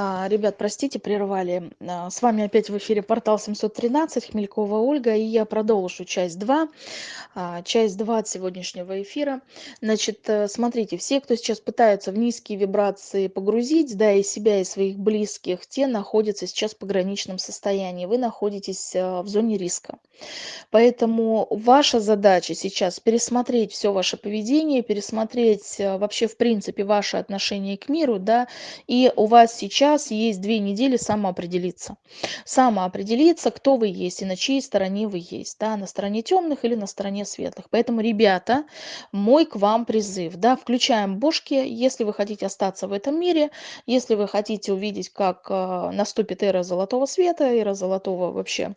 А, ребят, простите, прервали. А, С вами опять в эфире портал 713, Хмелькова Ольга, и я продолжу часть 2, а, часть 2 от сегодняшнего эфира. Значит, э, смотрите, все, кто сейчас пытаются в низкие вибрации погрузить, да, и себя, и своих близких, те находятся сейчас в пограничном состоянии. Вы находитесь в зоне риска. Поэтому ваша задача сейчас пересмотреть все ваше поведение, пересмотреть вообще в принципе ваше отношение к миру, да, и у вас сейчас есть две недели самоопределиться. Самоопределиться, кто вы есть и на чьей стороне вы есть, да, на стороне темных или на стороне светлых. Поэтому, ребята, мой к вам призыв, да, включаем бошки, если вы хотите остаться в этом мире, если вы хотите увидеть, как э, наступит эра золотого света, эра золотого вообще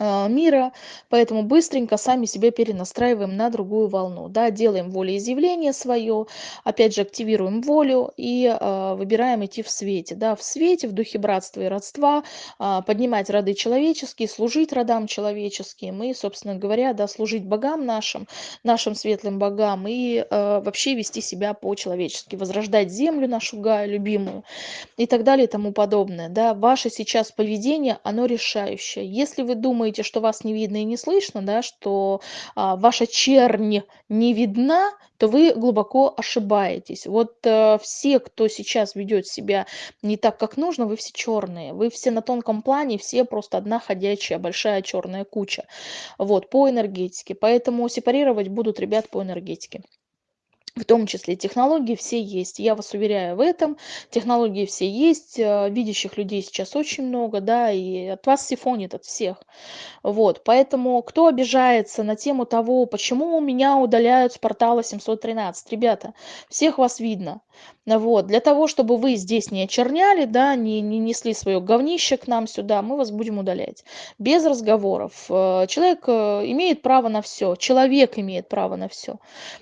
мира, поэтому быстренько сами себя перенастраиваем на другую волну, да, делаем волеизъявление свое, опять же активируем волю и э, выбираем идти в свете, да, в свете, в духе братства и родства, э, поднимать роды человеческие, служить родам человеческим и, собственно говоря, да, служить богам нашим, нашим светлым богам и э, вообще вести себя по-человечески, возрождать землю нашу Гаю любимую и так далее и тому подобное, да, ваше сейчас поведение, оно решающее, если вы думаете, думаете, что вас не видно и не слышно, да, что а, ваша чернь не видна, то вы глубоко ошибаетесь. Вот э, все, кто сейчас ведет себя не так, как нужно, вы все черные. Вы все на тонком плане, все просто одна ходячая большая черная куча. Вот, по энергетике. Поэтому сепарировать будут ребят по энергетике в том числе технологии все есть. Я вас уверяю в этом. Технологии все есть. э, Видящих людей сейчас очень много, да, и от вас сифонит от всех. Вот, поэтому кто обижается на тему того, почему меня удаляют с портала 713, ребята, всех вас видно. Вот, для того, чтобы вы здесь не очерняли, да, не, не несли свое говнище к нам сюда, мы вас будем удалять. Без разговоров. Э, Человек э, имеет право на все, человек имеет право на все.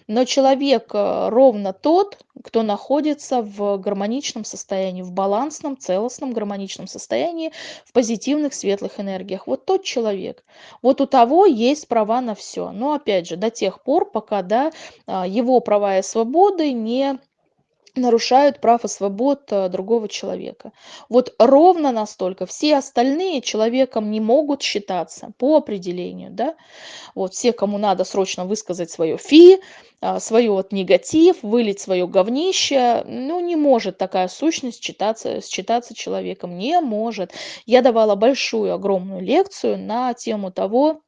Но человек ровно тот, кто находится в гармоничном состоянии, в балансном, целостном, гармоничном состоянии, в позитивных, светлых энергиях. Вот тот человек. Вот у того есть права на все. Но опять же, до тех пор, пока да, а, его права и свободы не нарушают прав и свобод э, другого человека. Вот ровно настолько все остальные человеком не могут считаться по определению, да. Вот все, кому надо срочно высказать свое фи, а, свое вот негатив, вылить свое говнище, ну не может такая сущность считаться, считаться человеком, не может. Я давала большую, огромную лекцию на тему того,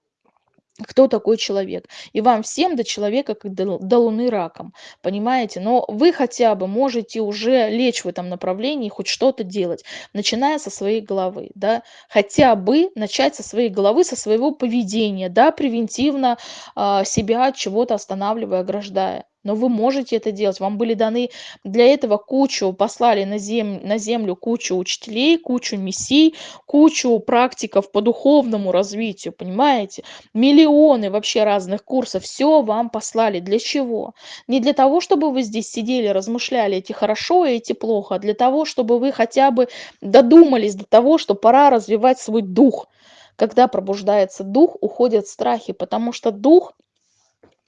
кто такой человек. И вам всем до человека, как до, до луны раком, понимаете? Но вы хотя бы можете уже лечь в этом направлении, хоть что-то делать, начиная со своей головы, да, хотя бы начать со своей головы, со своего поведения, да, превентивно а, себя от чего-то останавливая, ограждая но вы можете это делать. Вам были даны для этого кучу, послали на, зем, на землю кучу учителей, кучу мессий, кучу практиков по духовному развитию, понимаете? Миллионы вообще разных курсов, все вам послали. Для чего? Не для того, чтобы вы здесь сидели, размышляли, эти хорошо и эти плохо, а для того, чтобы вы хотя бы додумались до того, что пора развивать свой дух. Когда пробуждается дух, уходят страхи, потому что дух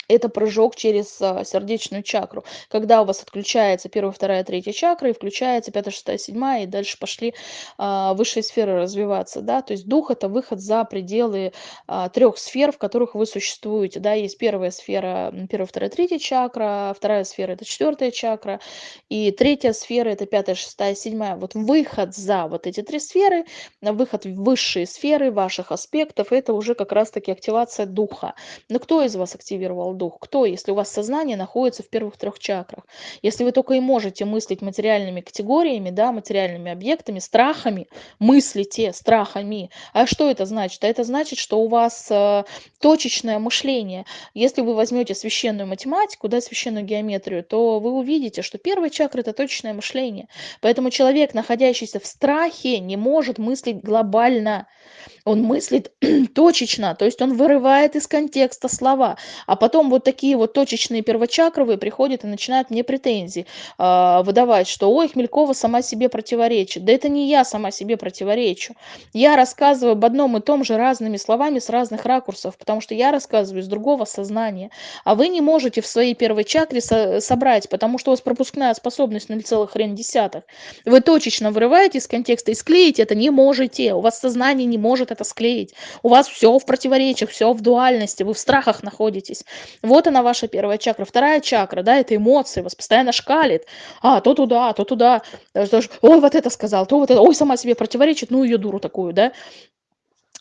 это прыжок через а, сердечную чакру. Когда у вас отключается первая, вторая, третья чакра, и включается пятая, шестая, седьмая, и дальше пошли а, высшие сферы развиваться, да, то есть дух это выход за пределы а, трех сфер, в которых вы существуете, да, есть первая сфера, первая, вторая, третья чакра, вторая сфера это четвертая чакра, и третья сфера это пятая, шестая, седьмая. Вот выход за вот эти три сферы, выход в высшие сферы ваших аспектов, это уже как раз-таки активация духа. Но кто из вас активировал дух? Кто, если у вас сознание находится в первых трех чакрах? Если вы только и можете мыслить материальными категориями, да, материальными объектами, страхами, мыслите страхами. А что это значит? А это значит, что у вас э, точечное мышление. Если вы возьмете священную математику, да, священную геометрию, то вы увидите, что первая чакра – это точечное мышление. Поэтому человек, находящийся в страхе, не может мыслить глобально. Он мыслит точечно, то есть он вырывает из контекста слова, а потом потом вот такие вот точечные первочакровые приходят и начинают мне претензии э, выдавать, что ой, Хмелькова сама себе противоречит. Да это не я сама себе противоречу. Я рассказываю об одном и том же разными словами с разных ракурсов, потому что я рассказываю из другого сознания. А вы не можете в своей первой чакре со собрать, потому что у вас пропускная способность 0,1. Вы точечно вырываете из контекста и склеить это не можете. У вас сознание не может это склеить. У вас все в противоречиях, все в дуальности, вы в страхах находитесь. Вот она ваша первая чакра. Вторая чакра, да, это эмоции, вас постоянно шкалит. А, то туда, то туда. Ой, вот это сказал, то вот это. Ой, сама себе противоречит, ну ее дуру такую, да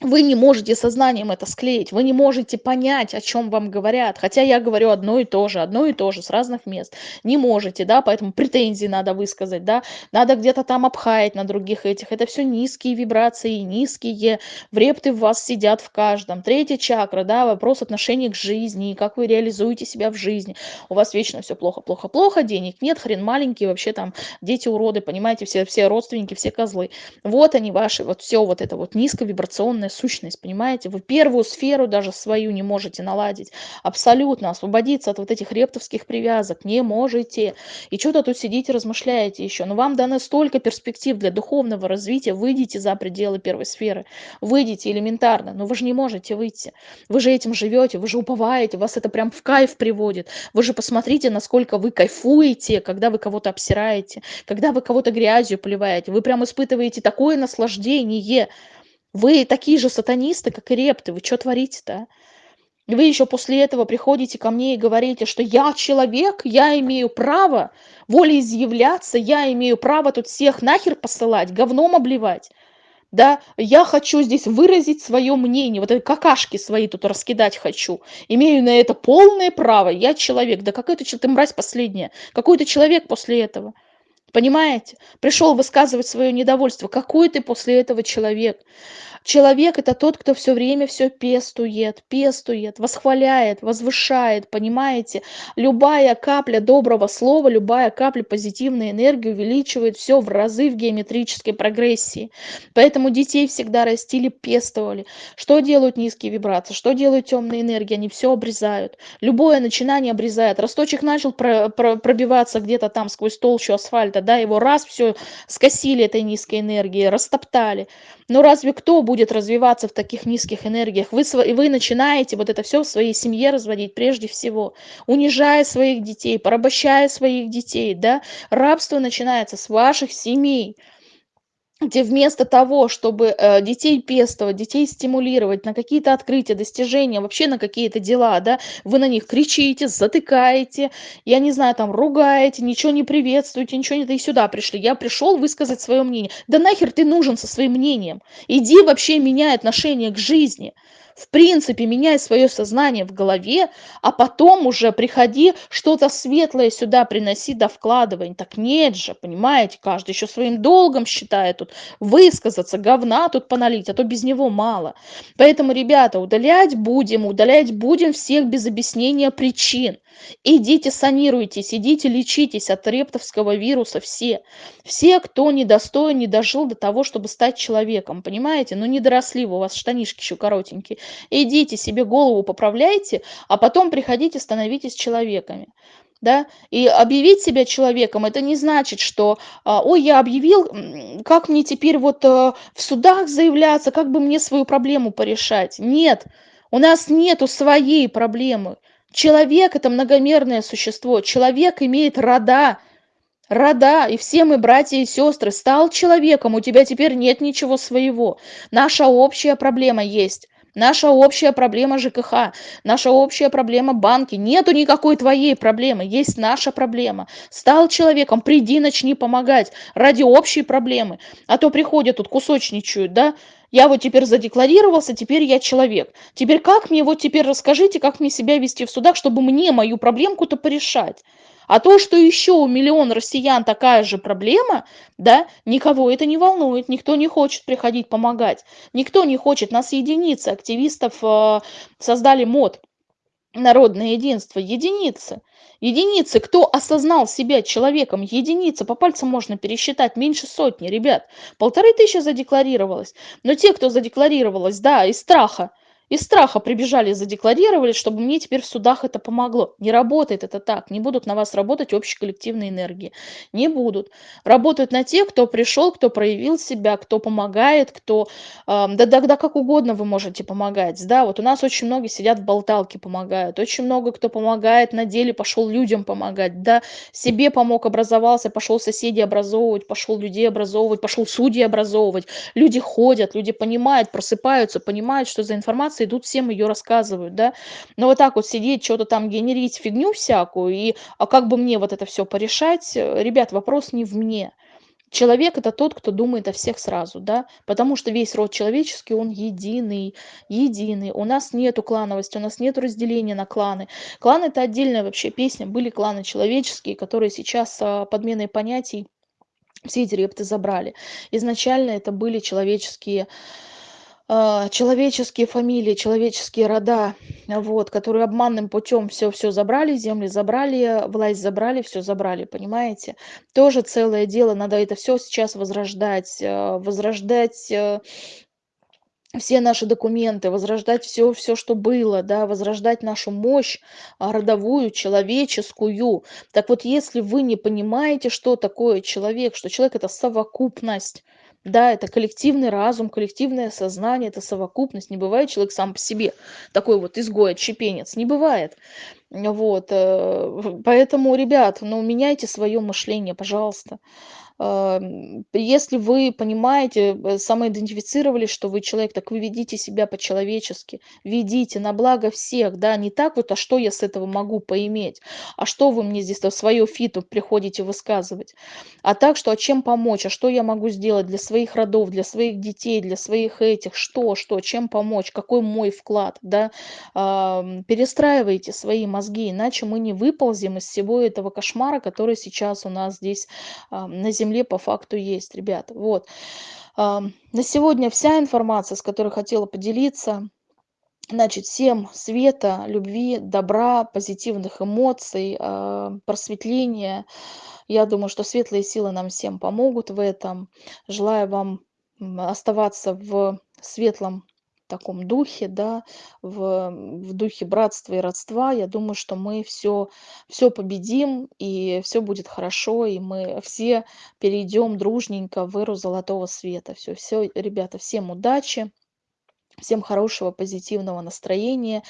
вы не можете сознанием это склеить, вы не можете понять, о чем вам говорят. Хотя я говорю одно и то же, одно и то же с разных мест. Не можете, да, поэтому претензии надо высказать, да, надо где-то там обхаять на других этих. Это все низкие вибрации, низкие врепты в вас сидят в каждом. Третья чакра, да, вопрос отношений к жизни, как вы реализуете себя в жизни. У вас вечно все плохо, плохо, плохо, денег нет, хрен маленький, вообще там дети уроды, понимаете, все, все родственники, все козлы. Вот они ваши, вот все вот это вот низковибрационное духовная сущность, понимаете? Вы первую сферу даже свою не можете наладить. Абсолютно освободиться от вот этих рептовских привязок не можете. И что-то тут сидите, размышляете еще. Но вам дано столько перспектив для духовного развития. Выйдите за пределы первой сферы. Выйдите элементарно. Но вы же не можете выйти. Вы же этим живете, вы же уповаете, вас это прям в кайф приводит. Вы же посмотрите, насколько вы кайфуете, когда вы кого-то обсираете, когда вы кого-то грязью поливаете. Вы прям испытываете такое наслаждение. Вы такие же сатанисты, как и репты. Вы что творите-то? Вы еще после этого приходите ко мне и говорите, что я человек, я имею право волеизъявляться, я имею право тут всех нахер посылать, говном обливать. Да, я хочу здесь выразить свое мнение, вот эти какашки свои тут раскидать хочу. Имею на это полное право, я человек. Да какой ты, ты мразь последняя, какой ты человек после этого? Понимаете? Пришел высказывать свое недовольство. Какой ты после этого человек? Человек это тот, кто все время все пестует, пестует, восхваляет, возвышает, понимаете? Любая капля доброго слова, любая капля позитивной энергии увеличивает все в разы в геометрической прогрессии. Поэтому детей всегда растили, пестовали. Что делают низкие вибрации? Что делают темные энергии? Они все обрезают. Любое начинание обрезает. Росточек начал про про пробиваться где-то там сквозь толщу асфальта, да, его раз все скосили этой низкой энергией, растоптали. Но разве кто будет развиваться в таких низких энергиях? Вы, вы начинаете вот это все в своей семье разводить прежде всего, унижая своих детей, порабощая своих детей, да? Рабство начинается с ваших семей где вместо того, чтобы э, детей пестовать, детей стимулировать на какие-то открытия, достижения, вообще на какие-то дела, да, вы на них кричите, затыкаете, я не знаю, там, ругаете, ничего не приветствуете, ничего не... Да и сюда пришли. Я пришел высказать свое мнение. Да нахер ты нужен со своим мнением? Иди вообще меняй отношение к жизни в принципе меняй свое сознание в голове а потом уже приходи что-то светлое сюда приноси да вкладывай. Так нет же понимаете каждый еще своим долгом считает тут высказаться говна тут поналить а то без него мало. Поэтому ребята удалять будем удалять будем всех без объяснения причин. Идите санируйтесь идите лечитесь от рептовского вируса все. Все кто недостоин не дожил до того чтобы стать человеком понимаете? Ну не доросли у вас штанишки еще коротенькие идите себе голову поправляйте а потом приходите становитесь человеками да, и объявить себя человеком, это не значит, что, а, ой, я объявил, как мне теперь вот э, в судах заявляться, как бы мне свою проблему порешать. Нет, у нас нету своей проблемы. Человек это многомерное существо, человек имеет рода, рода, и все мы братья и сестры. Стал человеком, у тебя теперь нет ничего своего. Наша общая проблема есть наша общая проблема жкх наша общая проблема банки. Нету никакой твоей проблемы есть наша проблема. Стал человеком приди начни помогать ради общей проблемы. А то приходят тут кусочничают да. Я вот теперь задекларировался теперь я человек. Теперь как мне вот теперь расскажите как мне себя вести в судах чтобы мне мою проблемку-то порешать а то, что еще у миллион россиян такая же проблема, да, никого это не волнует, никто не хочет приходить помогать, никто не хочет, нас единицы, активистов э, создали мод, народное единство, единицы. Единицы, кто осознал себя человеком, единицы, по пальцам можно пересчитать, меньше сотни, ребят. Полторы тысячи задекларировалось. Но те, кто задекларировалось, да, из страха, Из страха прибежали, задекларировали, чтобы мне теперь в судах это помогло. Не работает это так. Не будут на вас работать общие коллективные энергии. Не будут. Работают на тех, кто пришел, кто проявил себя, кто помогает, кто... э, да, да, да как угодно вы можете помогать. Да, вот у нас очень многие сидят в болталке, помогают. Очень много кто помогает на деле, пошел людям помогать. Да, себе помог, образовался, пошел соседей образовывать, пошел людей образовывать, пошел судьи образовывать. Люди ходят, люди понимают, просыпаются, понимают, что за информация информация, идут всем ее рассказывают, да. Но вот так вот сидеть, что-то там генерить, фигню всякую, и а как бы мне вот это все порешать, ребят, вопрос не в мне. Человек это тот, кто думает о всех сразу, да, потому что весь род человеческий, он единый, единый. У нас нету клановости, у нас нету разделения на кланы. Клан это отдельная вообще песня. Были кланы человеческие, которые сейчас а, подменой понятий все эти репты забрали. Изначально это были человеческие человеческие фамилии, человеческие рода, вот, которые обманным путем все все забрали, земли забрали, власть забрали, все забрали, понимаете? Тоже целое дело, надо это все сейчас возрождать, э, возрождать э, все наши документы, возрождать все, все, что было, да, возрождать нашу мощь а, родовую, человеческую. Так вот, если вы не понимаете, что такое человек, что человек это совокупность, да, это коллективный разум, коллективное сознание, это совокупность. Не бывает человек сам по себе такой вот изгой, отщепенец. Не бывает. Вот. э, Поэтому, ребят, ну, меняйте свое мышление, пожалуйста. Ам, Если вы понимаете, самоидентифицировались, что вы человек, так вы ведите себя по-человечески, ведите на благо всех, да, не так вот, а что я с этого могу поиметь, а что вы мне здесь свое фито приходите высказывать, а так, что а чем помочь, а что я могу сделать для своих родов, для своих детей, для своих этих, что, что, чем помочь, какой мой вклад, да, Ам, перестраивайте свои мозги, иначе мы не выползем из всего этого кошмара, который сейчас у нас здесь а, на земле по факту есть, ребята. Вот. На сегодня вся информация, с которой хотела поделиться. Значит, всем света, любви, добра, позитивных эмоций, а, просветления. Я думаю, что светлые силы нам всем помогут в этом. Желаю вам оставаться в светлом таком духе, да, в, в духе братства и родства. Я думаю, что мы все, все победим, и все будет хорошо, и мы все перейдем дружненько в эру золотого света. Все, все, ребята, всем удачи. Всем хорошего, позитивного настроения.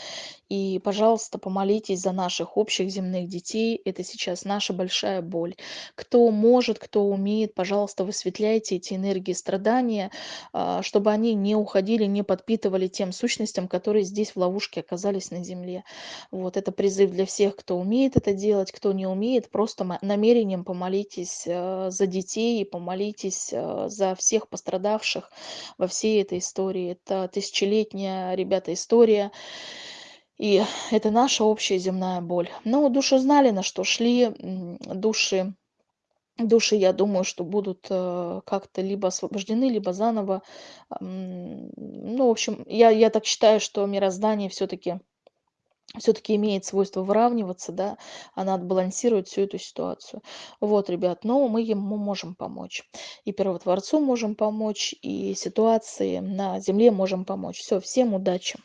И, пожалуйста, помолитесь за наших общих земных детей. Это сейчас наша большая боль. Кто может, кто умеет, пожалуйста, высветляйте эти энергии страдания, а, чтобы они не уходили, не подпитывали тем сущностям, которые здесь в ловушке оказались на земле. Вот это призыв для всех, кто умеет это делать, кто не умеет, просто намерением помолитесь э, за детей, помолитесь э, за всех пострадавших во всей этой истории. Это тысячелетняя, ребята, история. И это наша общая земная боль. Но души знали, на что шли. Души, души, я думаю, что будут э, как-то либо освобождены, либо заново. Ну, в общем, я, я так считаю, что мироздание все-таки все-таки имеет свойство выравниваться, да, она отбалансирует всю эту ситуацию. Вот, ребят, но мы ему можем помочь. И первотворцу можем помочь, и ситуации на Земле можем помочь. Все, всем удачи!